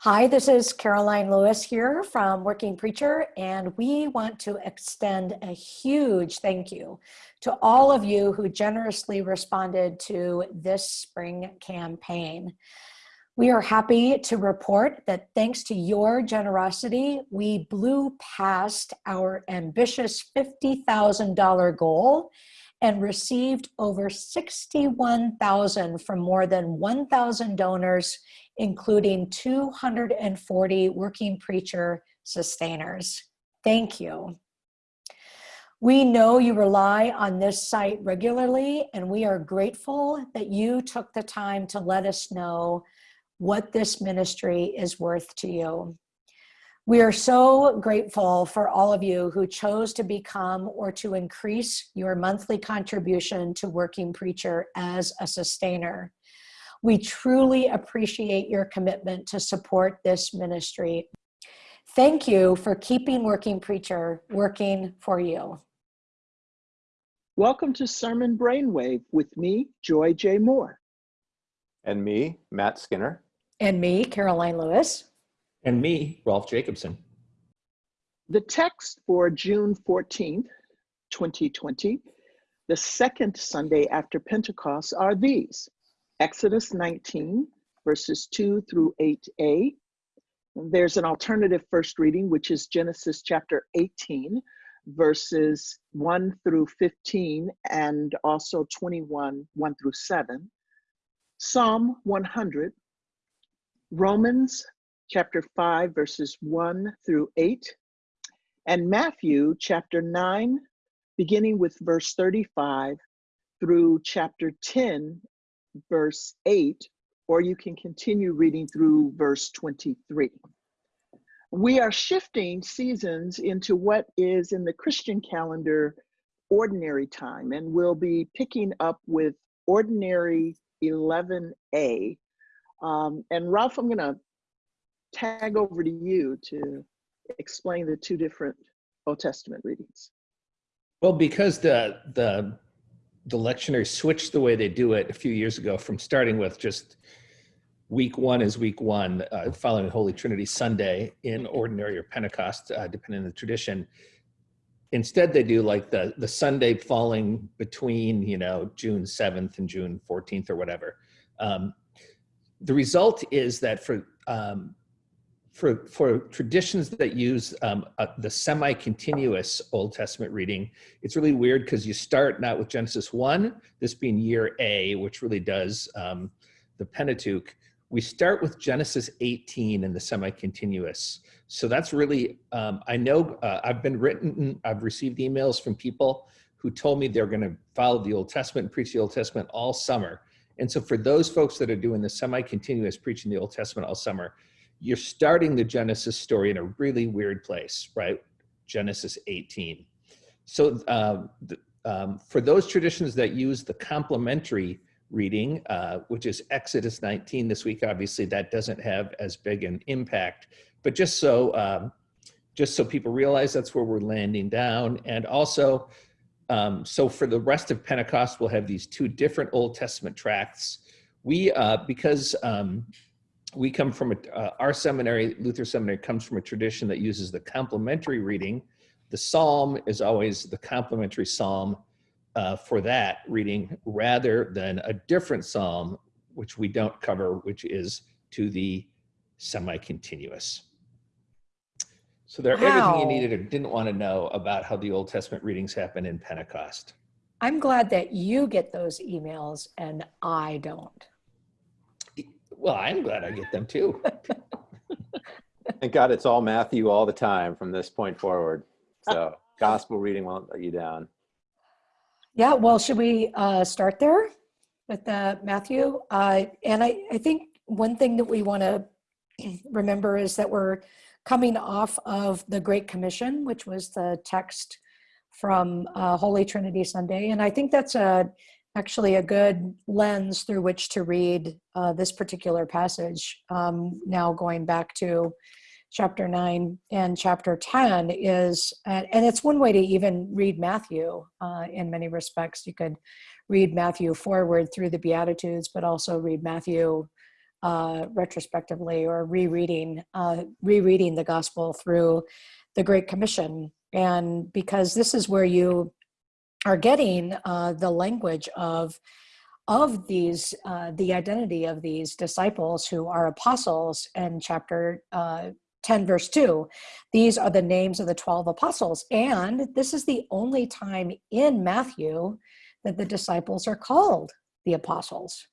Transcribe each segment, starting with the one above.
Hi, this is Karoline Lewis here from Working Preacher, and we want to extend a huge thank you to all of you who generously responded to this spring campaign. We are happy to report that thanks to your generosity, we blew past our ambitious $50,000 goal and received over 61,000 from more than 1,000 donors including 240 working preacher sustainers. Thank you. We know you rely on this site regularly, and we are grateful that you took the time to let us know what this ministry is worth to you. We are so grateful for all of you who chose to become or to increase your monthly contribution to Working Preacher as a sustainer. We truly appreciate your commitment to support this ministry. Thank you for keeping Working Preacher working for you. Welcome to Sermon Brainwave with me, Joy J. Moore. And me, Matt Skinner. And me, Karoline Lewis. And me, Rolf Jacobson. The text for June 14th, 2020, the second Sunday after Pentecost, are these Exodus 19, verses 2 through 8a. There's an alternative first reading, which is Genesis chapter 18, verses 1 through 15, and also 21, 1 through 7. Psalm 100, Romans chapter 5, verses 1 through 8, and Matthew chapter 9, beginning with verse 35 through chapter 10, verse 8, or you can continue reading through verse 23. We are shifting seasons into what is in the Christian calendar ordinary time, and we'll be picking up with ordinary 11a. Um, and Rolf, I'm going to tag over to you to explain the two different Old Testament readings. Well, because the the the lectionary switched the way they do it a few years ago from starting with just week one is week one, uh, following Holy Trinity Sunday in ordinary or Pentecost, uh, depending on the tradition. Instead, they do like the, the Sunday falling between, you know, June 7th and June 14th or whatever. Um, the result is that for um, for, for traditions that use um, the semi-continuous Old Testament reading, it's really weird because you start not with Genesis 1, this being year A, which really does um, the Pentateuch. We start with Genesis 18 in the semi-continuous. So that's really, um, I know uh, I've been written, I've received emails from people who told me they're gonna follow the Old Testament and preach the Old Testament all summer. And so for those folks that are doing the semi-continuous preaching the Old Testament all summer, you're starting the Genesis story in a really weird place, right? Genesis 18. So uh, the, um, for those traditions that use the complementary reading, uh, which is Exodus 19 this week, obviously that doesn't have as big an impact, but just so, um, just so people realize that's where we're landing down. And also, um, so for the rest of Pentecost, we'll have these two different Old Testament tracts. We, uh, because um, we come from a, uh, our seminary, Luther Seminary, comes from a tradition that uses the complementary reading. The psalm is always the complementary psalm uh, for that reading rather than a different psalm, which we don't cover, which is to the semi-continuous. So they're wow. everything you needed or didn't want to know about how the Old Testament readings happen in Pentecost. I'm glad that you get those emails and I don't. Well, I'm glad I get them too. Thank God it's all Matthew all the time from this point forward. So gospel reading won't let you down. Yeah, well, should we uh, start there with uh, Matthew? Uh, and I, I think one thing that we want to remember is that we're coming off of the Great Commission, which was the text from uh, Holy Trinity Sunday. And I think that's a actually a good lens through which to read uh, this particular passage. Um, now going back to chapter 9 and chapter 10 is, and it's one way to even read Matthew uh, in many respects. You could read Matthew forward through the Beatitudes, but also read Matthew uh, retrospectively or rereading, uh, rereading the gospel through the Great Commission. And because this is where you are getting uh, the language of of these, uh, the identity of these disciples who are apostles in chapter uh, 10, verse 2. These are the names of the 12 apostles. And this is the only time in Matthew that the disciples are called the apostles.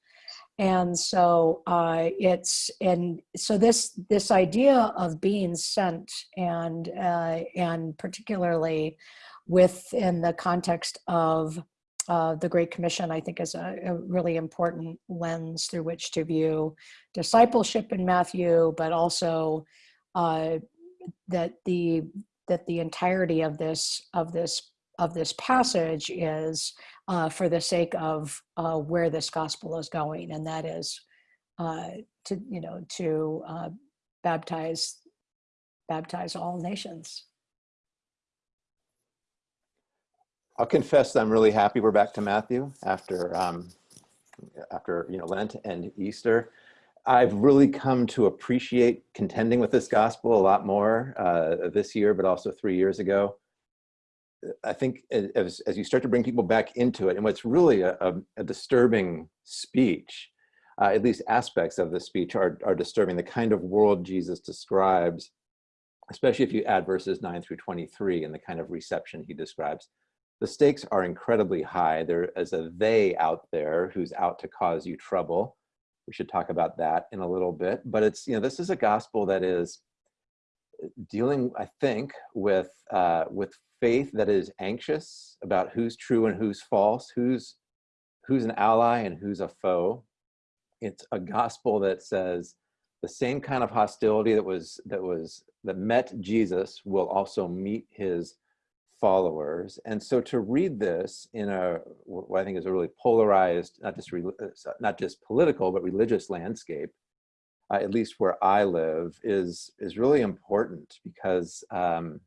And so uh, it's and so this this idea of being sent and uh, and particularly within the context of uh, the Great Commission, I think, is a, a, really important lens through which to view discipleship in Matthew, but also uh, that the that the entirety of this of this of this passage is uh, for the sake of uh, where this gospel is going, and that is uh, to you know to uh, baptize baptize all nations. I'll confess I'm really happy we're back to Matthew after um, after you know Lent and Easter. I've really come to appreciate contending with this gospel a lot more uh, this year, but also three years ago. I think as, as you start to bring people back into it, and what's really a, a, a disturbing speech, uh, at least aspects of the speech are, are disturbing, the kind of world Jesus describes, especially if you add verses 9 through 23 and the kind of reception he describes the stakes are incredibly high. There is a they out there who's out to cause you trouble. We should talk about that in a little bit. But it's, you know, this is a gospel that is dealing, I think, with, uh, with faith that is anxious about who's true and who's false, who's, who's an ally and who's a foe. It's a gospel that says the same kind of hostility that was, that was, that met Jesus will also meet his followers. And so to read this in a, what I think is a really polarized, not just, uh, not just political, but religious landscape, uh, at least where I live, is, is really important because um,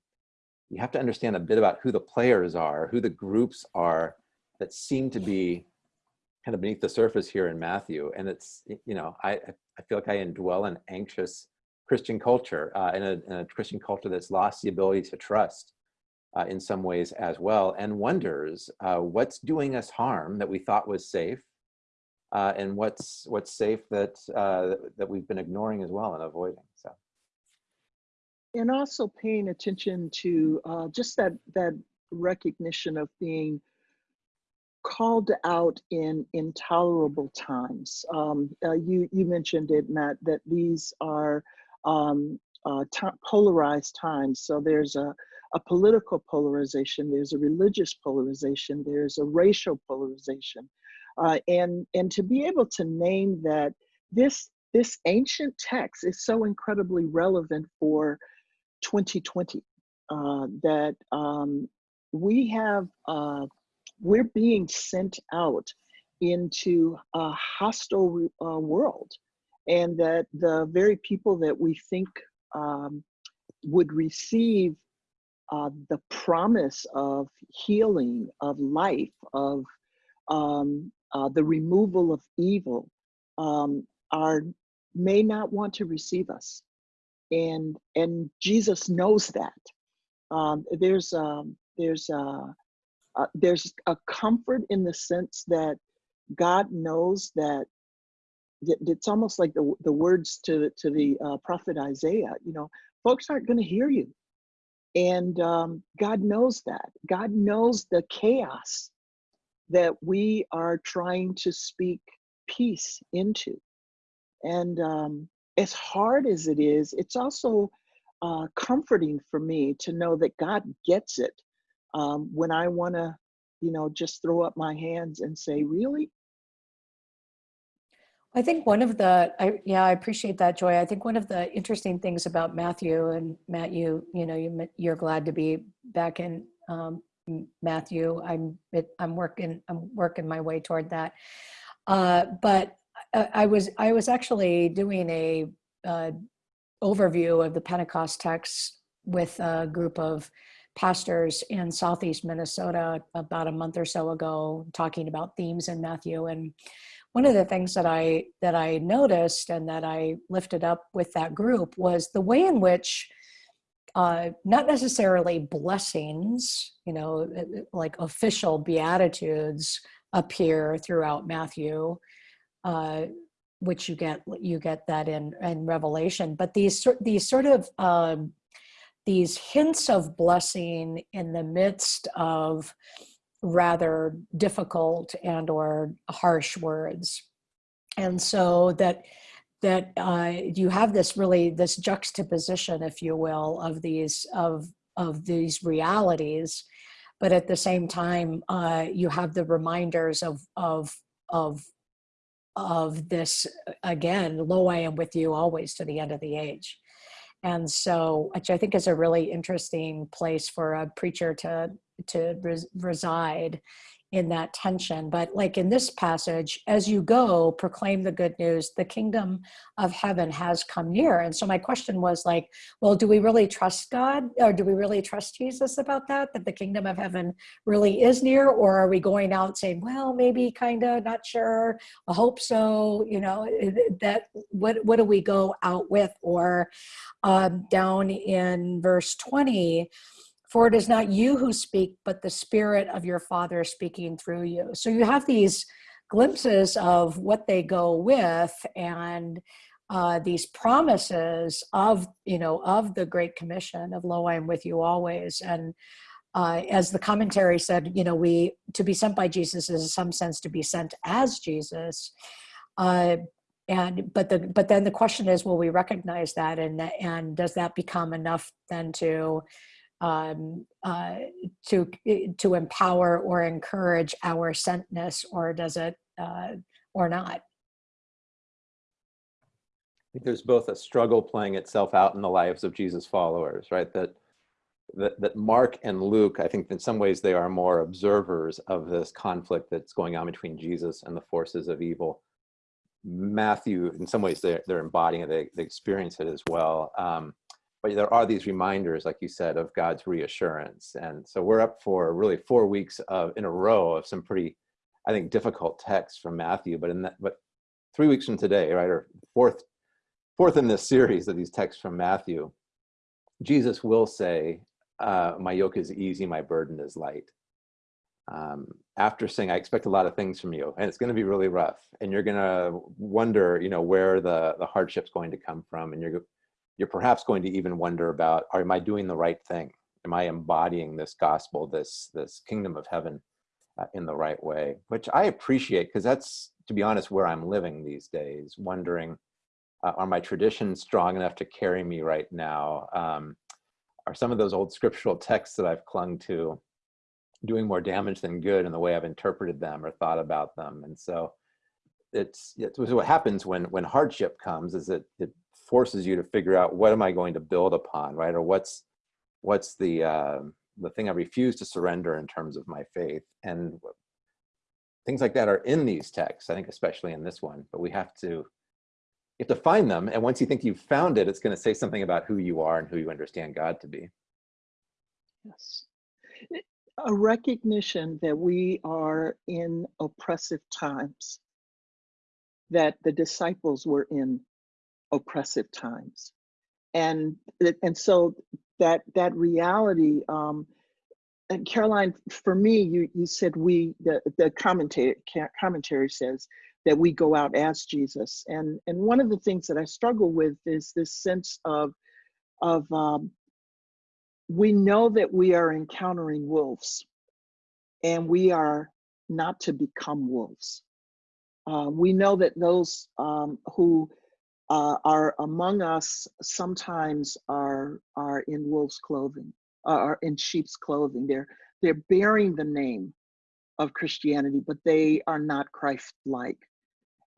you have to understand a bit about who the players are, who the groups are that seem to be kind of beneath the surface here in Matthew. And it's, you know, I, I feel like I indwell an anxious Christian culture, uh, in, a, in a Christian culture that's lost the ability to trust uh, in some ways as well and wonders uh, what's doing us harm that we thought was safe uh, and what's what's safe that uh, that we've been ignoring as well and avoiding so. And also paying attention to uh, just that that recognition of being called out in intolerable times. Um, uh, you you mentioned it matt that these are um, polarized times so there's a a political polarization, there's a religious polarization, there's a racial polarization. Uh, and, and to be able to name that this, this ancient text is so incredibly relevant for 2020 uh, that um, we have, uh, we're being sent out into a hostile uh, world and that the very people that we think um, would receive uh, the promise of healing, of life, of um, uh, the removal of evil, um, are may not want to receive us, and and Jesus knows that. Um, there's um, there's uh, uh, there's a comfort in the sense that God knows that it's almost like the, the words to, to the uh, prophet Isaiah, you know, folks aren't going to hear you. And um, God knows that. God knows the chaos that we are trying to speak peace into. And um, as hard as it is, it's also uh, comforting for me to know that God gets it um, when I want to, you know, just throw up my hands and say, Really? I think one of the, I, yeah, I appreciate that, Joy. I think one of the interesting things about Matthew and Matt, you, you know, you, you're glad to be back in um, Matthew. I'm, it, I'm working, I'm working my way toward that. Uh, but I, I, was, I was actually doing a uh, overview of the Pentecost texts with a group of pastors in Southeast Minnesota about a month or so ago talking about themes in Matthew. And one of the things that I that I noticed and that I lifted up with that group was the way in which uh, not necessarily blessings, you know, like official beatitudes appear throughout Matthew, uh, which you get you get that in in Revelation. But these these sort of um, these hints of blessing in the midst of rather difficult and or harsh words. And so that that uh, you have this really this juxtaposition if you will of these of of these realities but at the same time uh, you have the reminders of of of of this again lo i am with you always to the end of the age and so which i think is a really interesting place for a preacher to to res reside in that tension. But like in this passage, as you go, proclaim the good news, the kingdom of heaven has come near. And so my question was like, well, do we really trust God or do we really trust Jesus about that, that the kingdom of heaven really is near? Or are we going out saying, well, maybe kind of not sure, I hope so, you know, that what, what do we go out with? Or um, down in verse 20, for it is not you who speak, but the Spirit of your Father speaking through you. So you have these glimpses of what they go with and uh, these promises of, you know, of the Great Commission of Lo, I am with you always. And uh, as the commentary said, you know, we, to be sent by Jesus is in some sense to be sent as Jesus. Uh, and but the but then the question is will we recognize that and and does that become enough then to um, uh, to to empower or encourage our sentness, or does it uh, or not? I think there's both a struggle playing itself out in the lives of Jesus followers, right? That that, that Mark and Luke, I think in some ways they are more observers of this conflict that's going on between Jesus and the forces of evil. Matthew, in some ways, they're, they're embodying it, they, they experience it as well. Um, but there are these reminders, like you said, of God's reassurance. And so we're up for really four weeks of in a row of some pretty, I think, difficult texts from Matthew. But in that, but three weeks from today, right, or fourth, fourth in this series of these texts from Matthew, Jesus will say, uh, "My yoke is easy, my burden is light." Um, after saying, "I expect a lot of things from you, and it's going to be really rough, and you're going to wonder, you know, where the the hardship's going to come from, and you're you're perhaps going to even wonder about, are, am I doing the right thing? Am I embodying this gospel, this, this kingdom of heaven uh, in the right way? Which I appreciate because that's, to be honest, where I'm living these days, wondering, uh, are my traditions strong enough to carry me right now? Um, are some of those old scriptural texts that I've clung to doing more damage than good in the way I've interpreted them or thought about them? And so it's, it's what happens when, when hardship comes is that it forces you to figure out what am I going to build upon, right? Or what's what's the uh, the thing I refuse to surrender in terms of my faith, and things like that are in these texts. I think especially in this one, but we have to you have to find them, and once you think you've found it, it's going to say something about who you are and who you understand God to be. Yes. A recognition that we are in oppressive times, that the disciples were in oppressive times. And and so that that reality um and karoline for me you you said we the the commentary commentary says that we go out as jesus. And and one of the things that i struggle with is this sense of of um we know that we are encountering wolves and we are not to become wolves. Uh, we know that those um, who uh, are among us sometimes are are in wolf's clothing, uh, are in sheep's clothing. They're they're bearing the name of Christianity, but they are not Christ-like.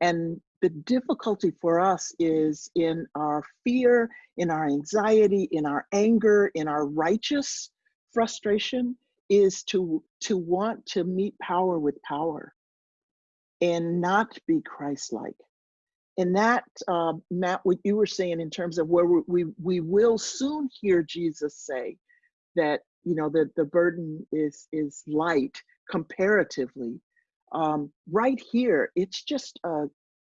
And the difficulty for us is in our fear, in our anxiety, in our anger, in our righteous frustration, is to to want to meet power with power and not be Christ-like and that, uh, Matt, what you were saying in terms of where we, we will soon hear Jesus say that you know, the, the burden is, is light comparatively. Um, right here, it's just a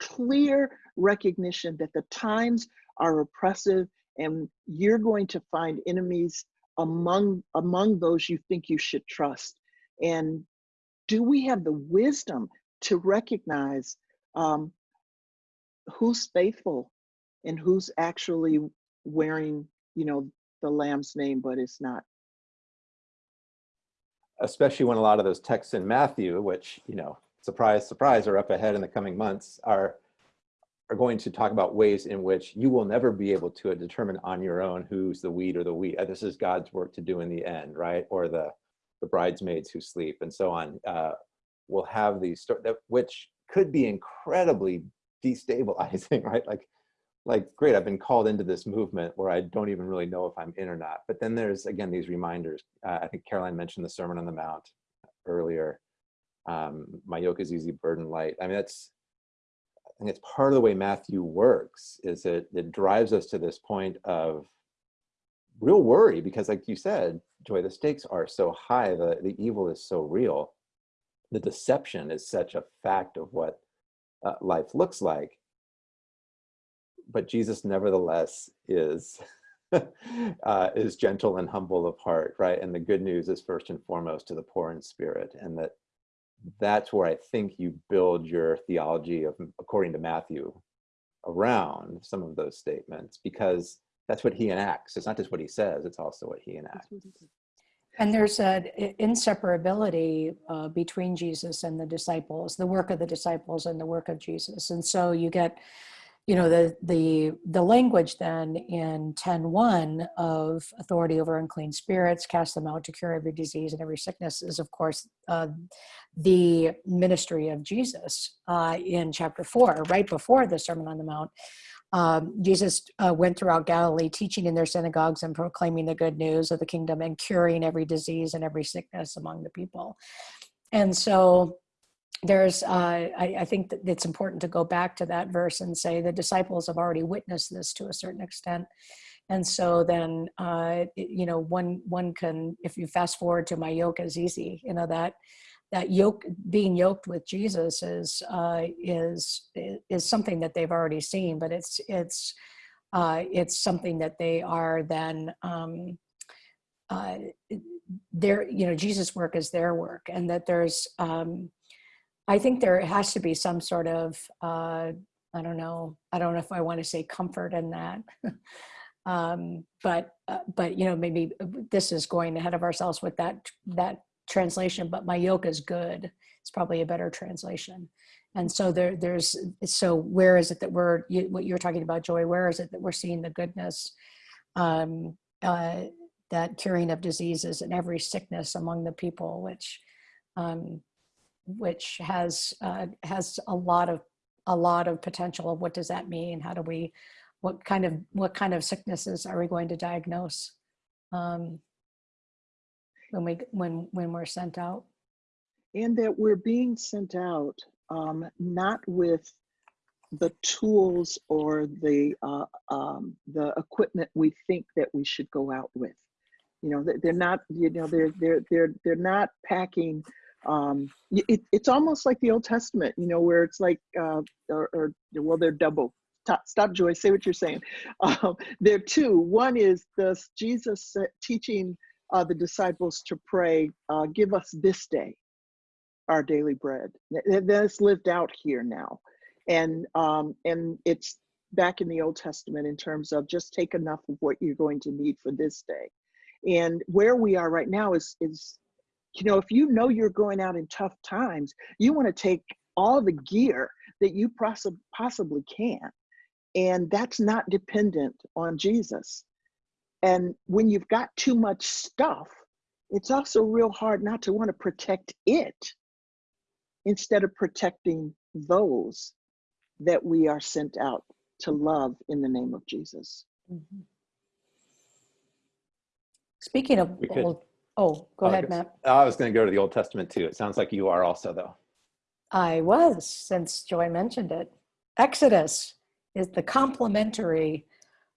clear recognition that the times are oppressive and you're going to find enemies among among those you think you should trust and do we have the wisdom to recognize um, who's faithful and who's actually wearing you know the lamb's name but it's not especially when a lot of those texts in Matthew, which, you know, surprise, surprise, are up ahead in the coming months, are are going to talk about ways in which you will never be able to determine on your own who's the weed or the wheat. Uh, This is God's work to do in the end, right? Or the the bridesmaids who sleep and so on. Uh, will have these sto- that which could be incredibly destabilizing, right? Like, like great, I've been called into this movement where I don't even really know if I'm in or not. But then there's again these reminders. Uh, I think Karoline mentioned the Sermon on the Mount earlier. Um, my yoke is easy, burden light. I mean, that's I think it's part of the way Matthew works. Is it it drives us to this point of real worry because, like you said, Joy, the stakes are so high. The the evil is so real. The deception is such a fact of what uh, life looks like but Jesus nevertheless is uh, is gentle and humble of heart, right? And the good news is first and foremost to the poor in spirit, and that that's where I think you build your theology of, according to Matthew, around some of those statements, because that's what he enacts. It's not just what he says; it's also what he enacts. And there's an inseparability uh, between Jesus and the disciples, the work of the disciples and the work of Jesus. And so you get, you know, the the the language then in 10.1 of authority over unclean spirits, cast them out to cure every disease and every sickness is, of course, uh, the ministry of Jesus uh, in chapter 4, right before the Sermon on the Mount. Um, Jesus uh, went throughout Galilee, teaching in their synagogues and proclaiming the good news of the kingdom and curing every disease and every sickness among the people. And so there's, uh, I, I, think that it's important to go back to that verse and say the disciples have already witnessed this to a certain extent. And so then, uh, you know, one one can, if you fast forward to my yoke is easy, you know that that yoke being yoked with Jesus is uh, is is something that they've already seen, but it's it's uh, it's something that they are then um, uh, their you know Jesus' work is their work, and that there's um, I think there has to be some sort of uh, I don't know I don't know if I want to say comfort in that. um, but uh, but you know maybe this is going ahead of ourselves with that that translation, but my yoke is good. It's probably a better translation. And so there, there's, so where is it that we're, you, what you're talking about, Joy, where is it that we're seeing the goodness, um, uh, that curing of diseases and every sickness among the people, which, um, which has, uh, has a lot of, a lot of potential of what does that mean? How do we, what kind of, what kind of sicknesses are we going to diagnose? Um, when we when when we're sent out? And that we're being sent out um, not with the tools or the uh, um, the equipment we think that we should go out with. You know they're not you know they're they're they're they're not packing um, it, it's almost like the old testament you know where it's like uh, or, or well they're double. Stop, stop joy say what you're saying. Um, there are two. One is the jesus teaching uh, the disciples to pray, uh, give us this day our daily bread. That's lived out here now. And, um, and it's back in the Old Testament in terms of just take enough of what you're going to need for this day. And where we are right now is, is you know, if you know you're going out in tough times, you want to take all the gear that you poss- possibly can. And that's not dependent on Jesus. And when you've got too much stuff, it's also real hard not to want to protect it instead of protecting those that we are sent out to love in the name of Jesus. Mm-hmm. Speaking of old, oh, go oh, ahead, Matt. I was going to go to the Old Testament too. It sounds like you are also, though. I was, since Joy mentioned it. Exodus is the complementary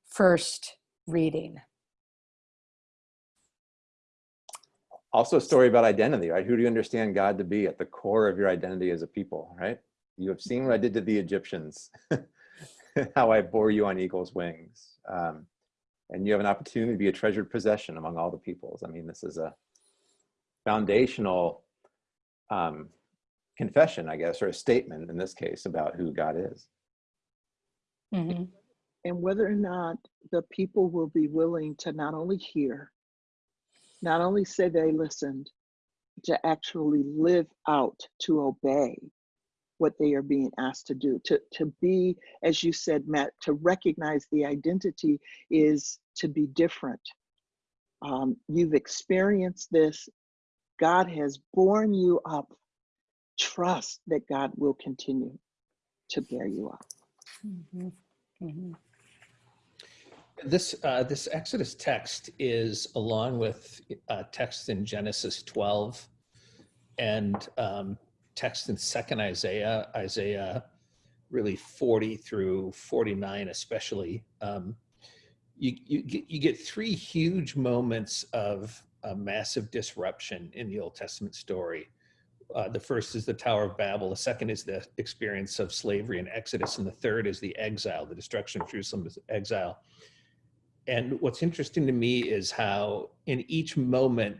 first reading. Also a story about identity, right? Who do you understand God to be at the core of your identity as a people, right? You have seen what I did to the Egyptians, how I bore you on eagle's wings. Um, and you have an opportunity to be a treasured possession among all the peoples. I mean, this is a foundational um, confession, I guess, or a statement in this case about who God is. Mhm. and whether or not the people will be willing to not only hear, not only say they listened, to actually live out, to obey what they are being asked to do. To, to be, as you said, Matt, to recognize the identity is to be different. Um, you've experienced this. God has borne you up. Trust that God will continue to bear you up. Mhm. Mhm. This uh, this Exodus text is along with uh, text in Genesis 12 and um, text in Second Isaiah, Isaiah really 40 through 49, especially. Um, you you get, you get three huge moments of a massive disruption in the Old Testament story. Uh, the first is the Tower of Babel. The second is the experience of slavery and Exodus, and the third is the exile, the destruction of Jerusalem exile. And what's interesting to me is how in each moment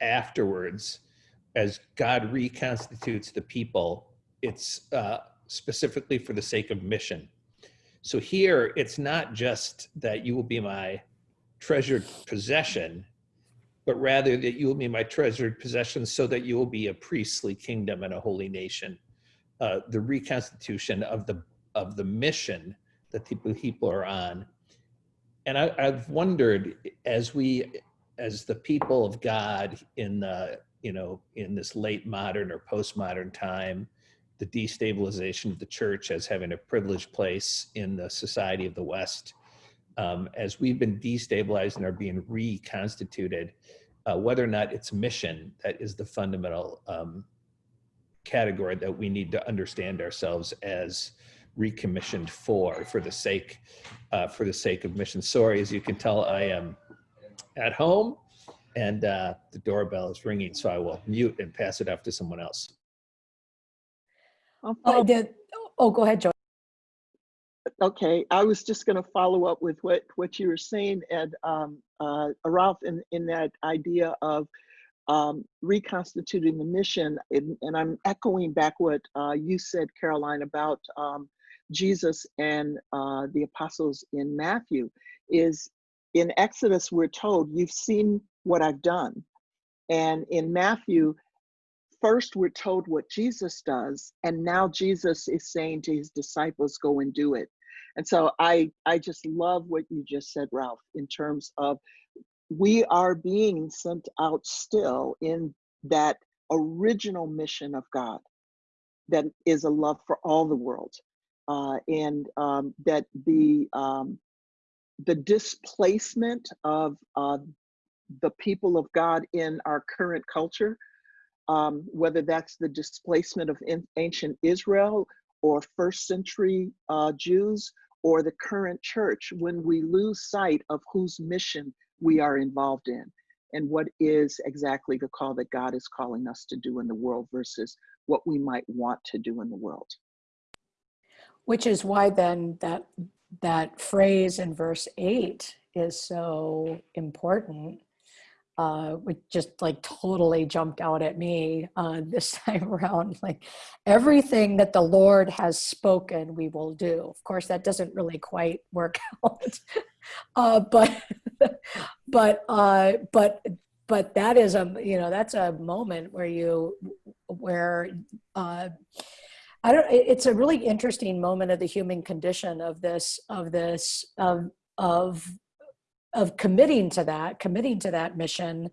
afterwards, as God reconstitutes the people, it's uh, specifically for the sake of mission. So here, it's not just that you will be my treasured possession, but rather that you will be my treasured possession so that you will be a priestly kingdom and a holy nation. Uh, the reconstitution of the of the mission that the people are on and I, I've wondered as we, as the people of God in the, you know, in this late modern or postmodern time, the destabilization of the church as having a privileged place in the society of the West, um, as we've been destabilized and are being reconstituted, uh, whether or not it's mission that is the fundamental um, category that we need to understand ourselves as recommissioned for for the sake uh, for the sake of mission. Sorry, as you can tell, I am at home and uh, the doorbell is ringing, so I will mute and pass it off to someone else. I'll Oh, follow- the- oh, go ahead, Joy. Okay, I was just going to follow up with what what you were saying, and um, uh, Rolf, in in that idea of um, reconstituting the mission, and, and I'm echoing back what uh, you said, Karoline, about um, Jesus and uh, the apostles in Matthew. Is in Exodus we're told, "You've seen what I've done," and in Matthew, first we're told what Jesus does, and now Jesus is saying to his disciples, "Go and do it." And so I I just love what you just said, Rolf, in terms of we are being sent out still in that original mission of God that is a love for all the world. Uh, and um, that the um, the displacement of uh, the people of God in our current culture, um, whether that's the displacement of in, ancient Israel or first century uh, Jews or the current church, when we lose sight of whose mission we are involved in and what is exactly the call that God is calling us to do in the world versus what we might want to do in the world. Which is why then that that phrase in verse eight is so important. Uh, which just like totally jumped out at me uh, this time around. Like everything that the Lord has spoken, we will do. Of course, that doesn't really quite work out, uh, but but uh, but but that is a you know that's a moment where you where uh, I don't. It's a really interesting moment of the human condition of this of this of of of committing to that, committing to that mission.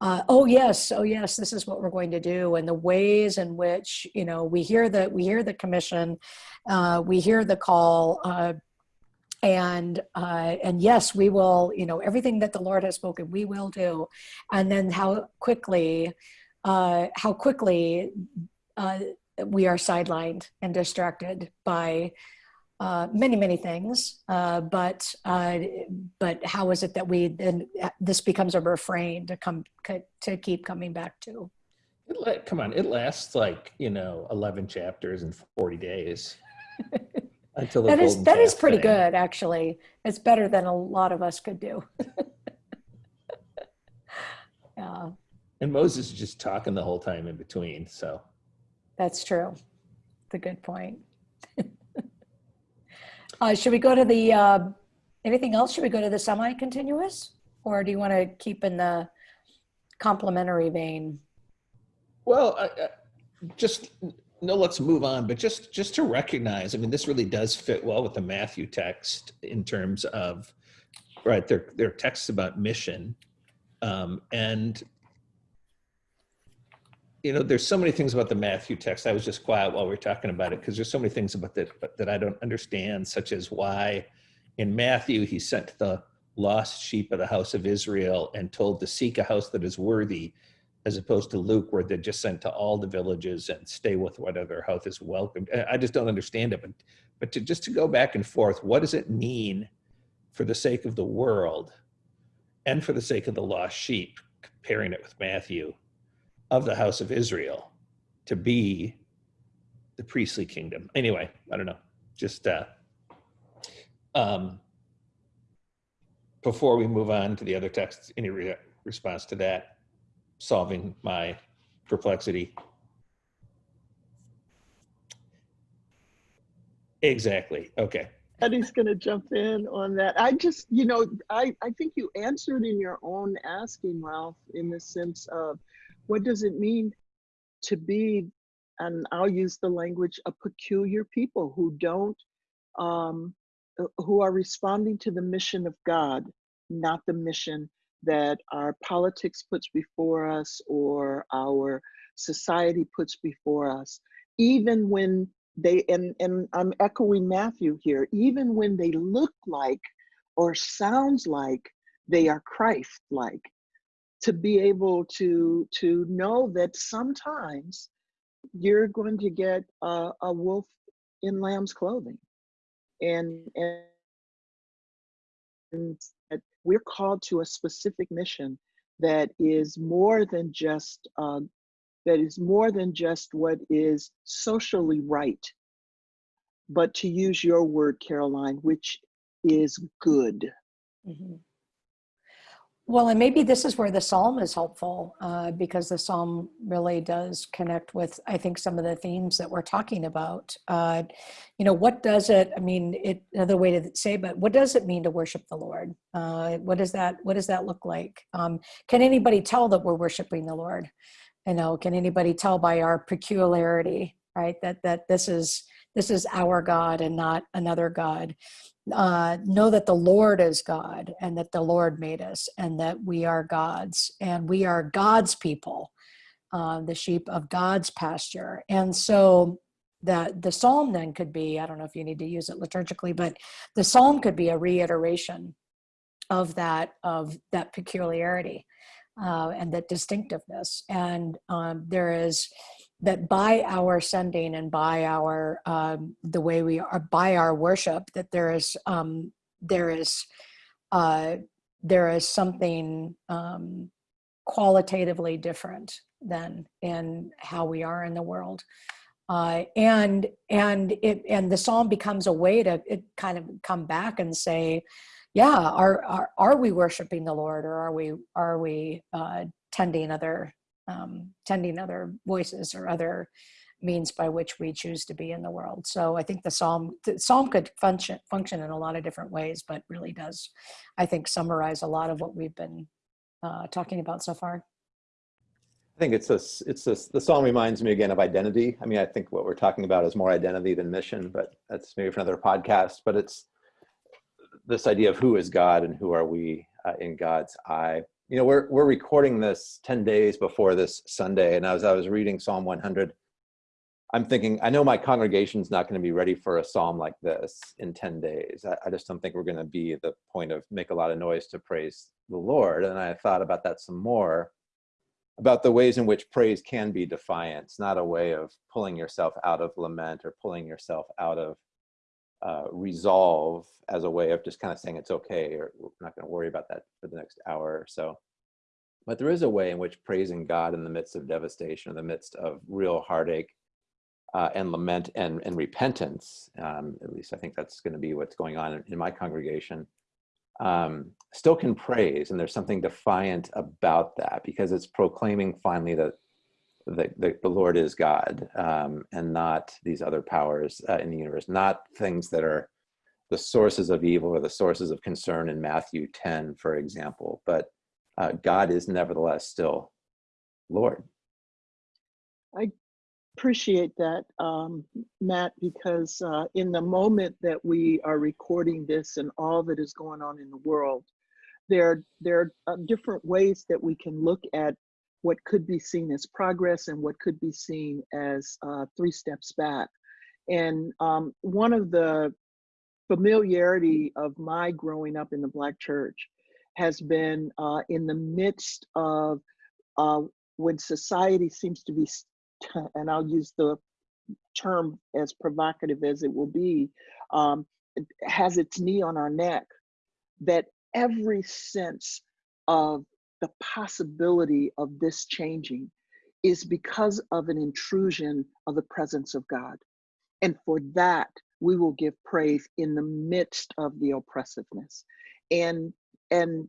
Uh, oh yes, oh yes, this is what we're going to do, and the ways in which you know we hear that we hear the commission, uh, we hear the call. Uh, and uh, and yes, we will. You know everything that the Lord has spoken, we will do. And then how quickly, uh, how quickly uh, we are sidelined and distracted by uh, many, many things. Uh, but uh, but how is it that we then this becomes a refrain to come to keep coming back to? It la- come on, it lasts like you know eleven chapters in forty days. Until that is that is pretty thing. good, actually. It's better than a lot of us could do. yeah, And Moses is just talking the whole time in between. So that's true. It's a good point. uh, should we go to the uh, anything else? Should we go to the semi-continuous, or do you want to keep in the complementary vein? Well, I, I, just no. Let's move on. But just just to recognize, I mean, this really does fit well with the Matthew text in terms of right. They're they're texts about mission, um, and you know, there's so many things about the Matthew text. I was just quiet while we were talking about it because there's so many things about that that I don't understand, such as why in Matthew he sent the lost sheep of the house of Israel and told to seek a house that is worthy as opposed to Luke, where they're just sent to all the villages and stay with whatever house is welcomed. I just don't understand it. But, but to just to go back and forth, what does it mean for the sake of the world and for the sake of the lost sheep, comparing it with Matthew, of the house of Israel to be the priestly kingdom? Anyway, I don't know. Just uh, um, before we move on to the other texts, any re- response to that? solving my perplexity. Exactly. Okay. Eddie's going to jump in on that. I just, you know, I, I think you answered in your own asking, Rolf, in the sense of what does it mean to be, and I'll use the language, a peculiar people who don't, um, who are responding to the mission of God, not the mission that our politics puts before us or our society puts before us, even when they, and, and I'm echoing Matthew here, even when they look like or sounds like they are Christ-like, to be able to, to know that sometimes you're going to get a, a wolf in lamb's clothing. And, and, and that we're called to a specific mission that is more than just uh, that is more than just what is socially right but to use your word karoline which is good Mhm. Well, and maybe this is where the psalm is helpful uh, because the psalm really does connect with, I think, some of the themes that we're talking about. Uh, you know, what does it? I mean, it another way to say, but what does it mean to worship the Lord? Uh, what does that? What does that look like? Um, can anybody tell that we're worshiping the Lord? You know, can anybody tell by our peculiarity, right? That that this is this is our God and not another God uh, know that the Lord is God and that the Lord made us and that we are God's and we are God's people, uh, the sheep of God's pasture. And so that the psalm then could be, I don't know if you need to use it liturgically, but the psalm could be a reiteration of that, of that peculiarity uh, and that distinctiveness. And um, there is, that by our sending and by our um, the way we are by our worship that there is um, there is uh, there is something um, qualitatively different than in how we are in the world. Uh, and and it and the psalm becomes a way to kind of come back and say yeah are are, are we worshiping the lord or are we are we uh, tending other um, tending other voices or other means by which we choose to be in the world. So I think the psalm the psalm could function function in a lot of different ways, but really does, I think, summarize a lot of what we've been uh, talking about so far. I think it's this, it's this, the song reminds me again of identity. I mean, I think what we're talking about is more identity than mission, but that's maybe for another podcast, but it's this idea of who is God and who are we uh, in God's eye. You know, we're, we're recording this 10 days before this Sunday. And as I was reading Psalm 100, I'm thinking, I know my congregation's not going to be ready for a psalm like this in 10 days. I, I just don't think we're going to be at the point of make a lot of noise to praise the Lord. And I thought about that some more about the ways in which praise can be defiance, not a way of pulling yourself out of lament or pulling yourself out of uh, resolve as a way of just kind of saying it's okay, or we're not going to worry about that for the next hour or so. But there is a way in which praising God in the midst of devastation, in the midst of real heartache uh, and lament and, and repentance, um, at least I think that's going to be what's going on in, in my congregation, um, still can praise. And there's something defiant about that because it's proclaiming finally that the, the, the Lord is God um, and not these other powers uh, in the universe, not things that are the sources of evil or the sources of concern in Matthew 10, for example. But uh, God is nevertheless still Lord. I appreciate that, um, Matt, because uh, in the moment that we are recording this and all that is going on in the world, there, there are different ways that we can look at what could be seen as progress and what could be seen as uh, three steps back. And um, one of the familiarity of my growing up in the Black church has been uh, in the midst of uh, when society seems to be, and I'll use the term as provocative as it will be, um, has its knee on our neck, that every sense of the possibility of this changing is because of an intrusion of the presence of God. And for that, we will give praise in the midst of the oppressiveness. And and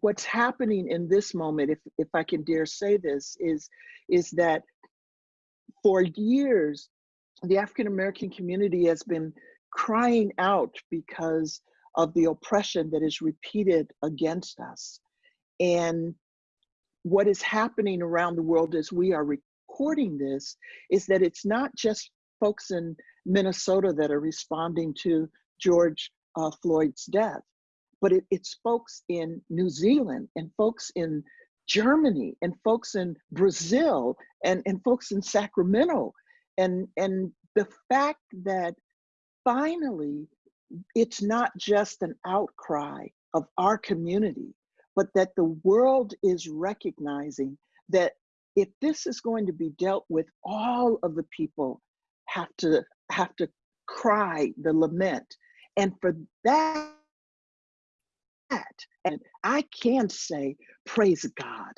what's happening in this moment, if if I can dare say this, is is that for years, the African American community has been crying out because of the oppression that is repeated against us. And what is happening around the world as we are recording this is that it's not just folks in Minnesota that are responding to George uh, Floyd's death, but it, it's folks in New Zealand and folks in Germany and folks in Brazil and, and folks in Sacramento. And, and the fact that finally it's not just an outcry of our community, but that the world is recognizing that if this is going to be dealt with, all of the people have to have to cry the lament. And for that, and I can say, praise God.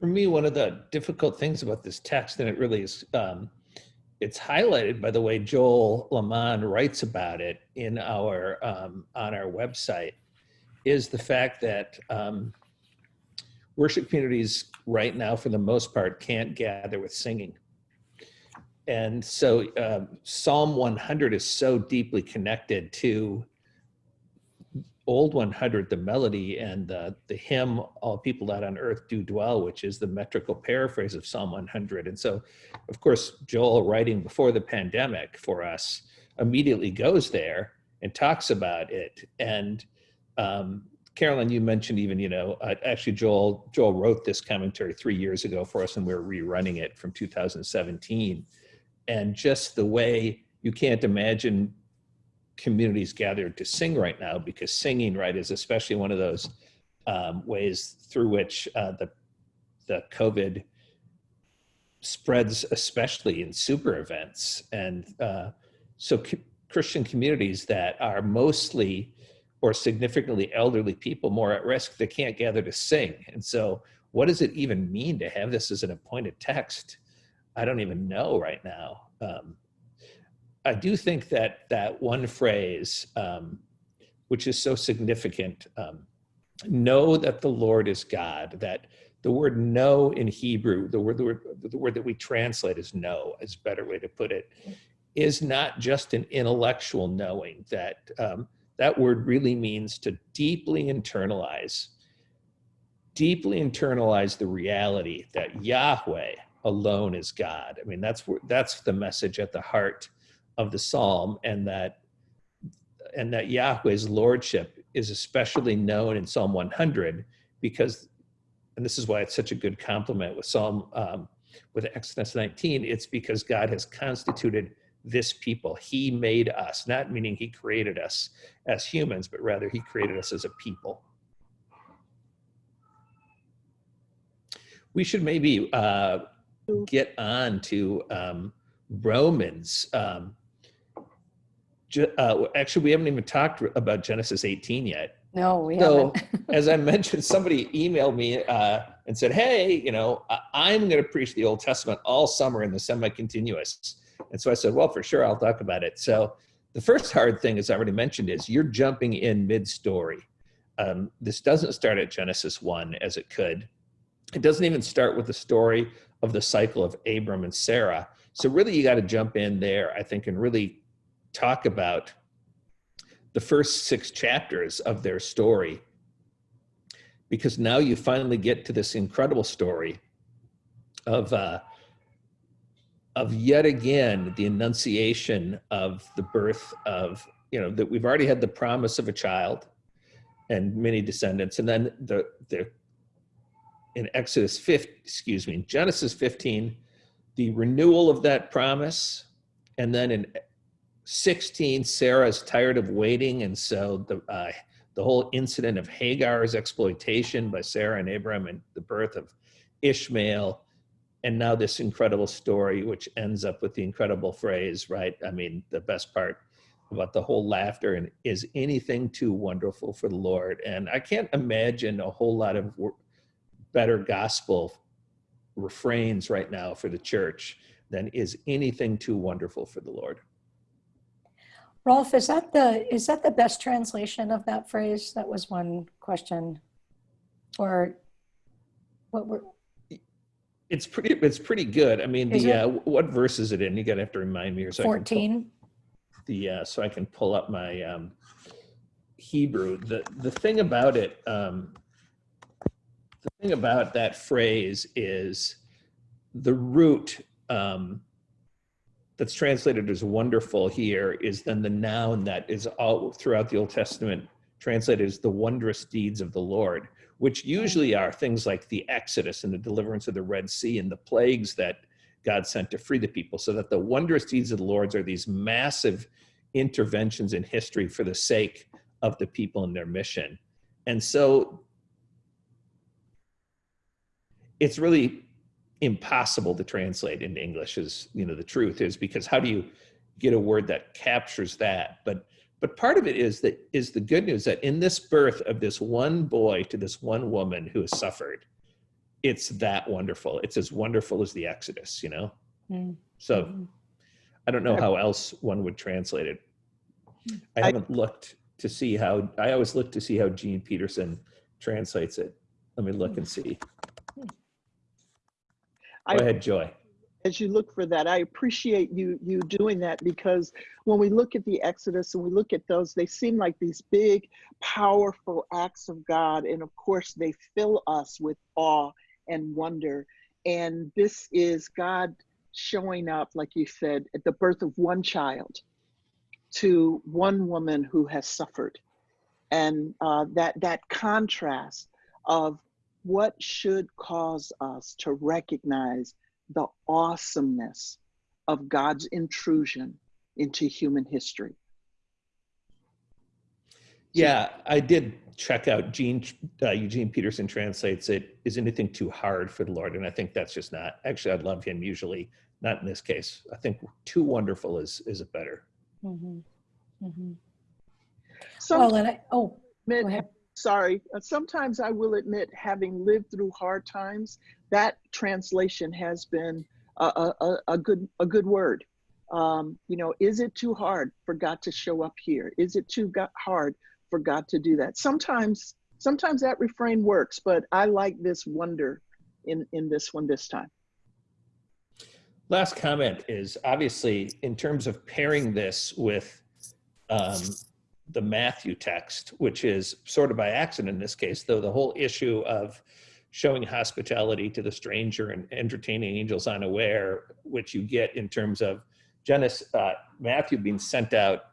For me, one of the difficult things about this text, and it really is um, it's highlighted by the way Joel LeMon writes about it in our um, on our website is the fact that um, worship communities right now, for the most part, can't gather with singing. And so uh, Psalm 100 is so deeply connected to old 100, the melody and the, the hymn, All People That on Earth Do Dwell, which is the metrical paraphrase of Psalm 100. And so, of course, Joel writing before the pandemic for us immediately goes there and talks about it. And um, Karoline, you mentioned even, you know, uh, actually Joel, Joel wrote this commentary three years ago for us and we we're rerunning it from 2017. And just the way you can't imagine communities gathered to sing right now because singing right is especially one of those um, ways through which uh, the the COVID spreads, especially in super events. And uh, so Christian communities that are mostly or significantly elderly people more at risk, they can't gather to sing. And so what does it even mean to have this as an appointed text? I don't even know right now. Um, I do think that that one phrase, um, which is so significant, um, know that the Lord is God, that the word know in Hebrew, the word, the word, the word that we translate as know, is a better way to put it, is not just an intellectual knowing that um, that word really means to deeply internalize, deeply internalize the reality that Yahweh alone is God. I mean, that's that's the message at the heart of the psalm and that and that Yahweh's lordship is especially known in Psalm 100 because and this is why it's such a good complement with Psalm um, with Exodus 19 it's because God has constituted this people he made us not meaning he created us as humans but rather he created us as a people we should maybe uh, get on to um, Romans. Um, uh, actually, we haven't even talked about Genesis 18 yet. No, we So, haven't. as I mentioned, somebody emailed me uh, and said, "Hey, you know, I'm going to preach the Old Testament all summer in the semi-continuous." And so I said, "Well, for sure, I'll talk about it." So, the first hard thing, as I already mentioned, is you're jumping in mid-story. Um, this doesn't start at Genesis one as it could. It doesn't even start with the story of the cycle of Abram and Sarah. So, really, you got to jump in there, I think, and really talk about the first six chapters of their story because now you finally get to this incredible story of uh, of yet again the annunciation of the birth of you know that we've already had the promise of a child and many descendants and then the the in Exodus 5 excuse me in Genesis 15 the renewal of that promise and then in 16 Sarah is tired of waiting and so the uh, the whole incident of Hagar's exploitation by Sarah and Abraham and the birth of Ishmael. And now this incredible story, which ends up with the incredible phrase, right? I mean, the best part about the whole laughter and is anything too wonderful for the Lord? And I can't imagine a whole lot of better gospel refrains right now for the church than is anything too wonderful for the Lord. Rolf, is that the, is that the best translation of that phrase? That was one question. Or what were, It's pretty. It's pretty good. I mean, Is the uh, what verse is it in? You gotta have to remind me, or so I can pull- 14? the uh, so I can pull up my um, Hebrew. The the thing about it, um, the thing about that phrase is the root um, that's translated as wonderful here is then the noun that is all throughout the Old Testament translated as the wondrous deeds of the Lord, which usually are things like the Exodus and the deliverance of the Red Sea and the plagues that God sent to free the people, so that the wondrous deeds of the Lord's are these massive interventions in history for the sake of the people and their mission. And so it's really impossible to translate into English is, you know, the truth is because how do you get a word that captures that? But but part of it is that is the good news that in this birth of this one boy to this one woman who has suffered, it's that wonderful. It's as wonderful as the Exodus, you know? Mm. So Mhm. I don't know how else one would translate it. I I- haven't looked to see how, I always look to see how Gene Peterson translates it. Let me look and see. I- Go ahead, Joy. as you look for that, I appreciate you you doing that because when we look at the Exodus and we look at those, they seem like these big, powerful acts of God, and of course they fill us with awe and wonder. And this is God showing up, like you said, at the birth of one child to one woman who has suffered, and uh, that that contrast of what should cause us to recognize the awesomeness of God's intrusion into human history. Yeah, I did check out Gene, uh, Eugene Peterson translates it, is anything too hard for the Lord? And I think that's just not, actually, I love him usually, not in this case. I think too wonderful is, is a better. Mhm. Mhm. Some Well, and I, oh, go ahead. Sorry, uh, sometimes I will admit, having lived through hard times, that translation has been a, a, a- good a good word. Um, you know, is it too hard for God to show up here? Is it too hard for God to do that? Sometimes, sometimes that refrain works, but I like this wonder in in this one this time. Last comment is obviously in terms of pairing this with um, the Matthew text, which is sort of by accident in this case, though the whole issue of showing hospitality to the stranger and entertaining angels unaware, which you get in terms of Genesis, uh, Matthew being sent out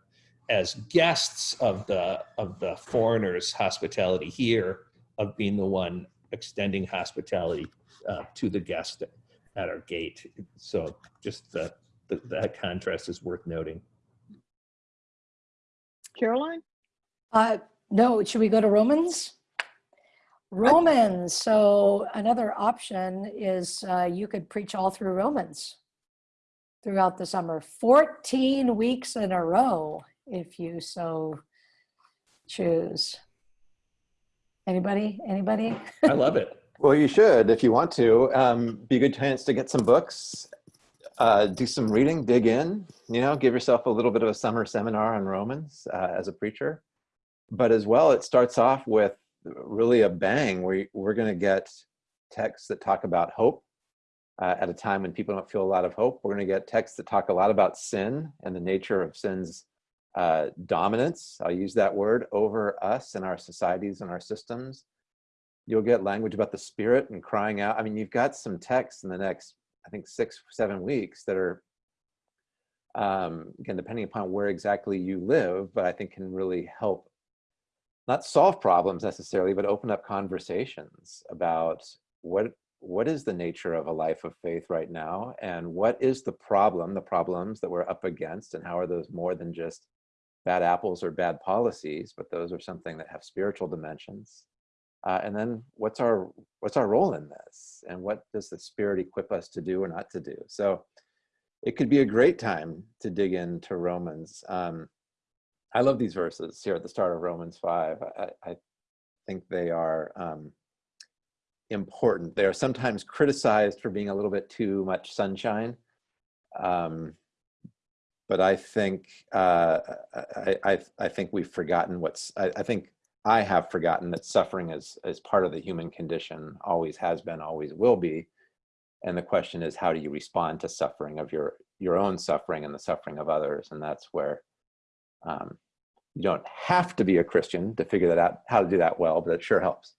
as guests of the of the foreigners' hospitality here, of being the one extending hospitality uh, to the guest at our gate. So just the, the, that contrast is worth noting. Karoline, Uh, no, should we go to Romans? Romans. So another option is uh, you could preach all through Romans. throughout the summer. 14 weeks in a row, if you so choose. Anybody? Anybody? I love it. Well, you should if you want to. Um, be a good chance to get some books, uh, do some reading, dig in. You know, give yourself a little bit of a summer seminar on Romans uh, as a preacher. But as well, it starts off with really a bang. We we're going to get texts that talk about hope uh, at a time when people don't feel a lot of hope. We're going to get texts that talk a lot about sin and the nature of sin's uh, dominance. I'll use that word over us and our societies and our systems you'll get language about the spirit and crying out. I mean, you've got some texts in the next, I think, six, seven weeks that are, um, again, depending upon where exactly you live, but I think can really help not solve problems necessarily, but open up conversations about what what is the nature of a life of faith right now? And what is the problem, the problems that we're up against and how are those more than just bad apples or bad policies, but those are something that have spiritual dimensions uh, and then what's our what's our role in this? And what does the spirit equip us to do or not to do? So it could be a great time to dig into romans. Um, i love these verses here at the start of romans 5 i, I think they are um, important. They are sometimes criticized for being a little bit too much sunshine. Um, but i think uh, I, I, I think we've forgotten what's I, I think I have forgotten that suffering is, is part of the human condition, always has been, always will be. And the question is, how do you respond to suffering of your, your own suffering and the suffering of others? And that's where um, you don't have to be a Christian to figure that out, how to do that well, but it sure helps.